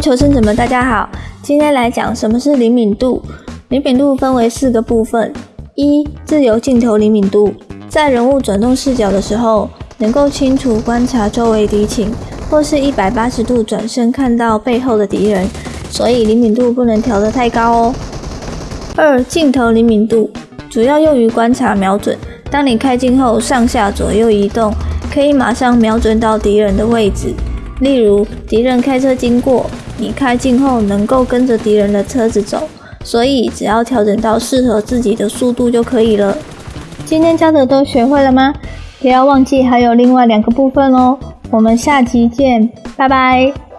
求生者们，大家好，今天来讲什么是灵敏度。灵敏度分为四个部分：一、自由镜头灵敏度，在人物转动视角的时候，能够清楚观察周围敌情，或是一百八十度转身看到背后的敌人，所以灵敏度不能调得太高哦。二、镜头灵敏度，主要用于观察瞄准。当你开镜后，上下左右移动，可以马上瞄准到敌人的位置。例如，敌人开车经过，你开镜后能够跟着敌人的车子走，所以只要调整到适合自己的速度就可以了。今天教的都学会了吗？不要忘记还有另外两个部分哦。我们下集见，拜拜。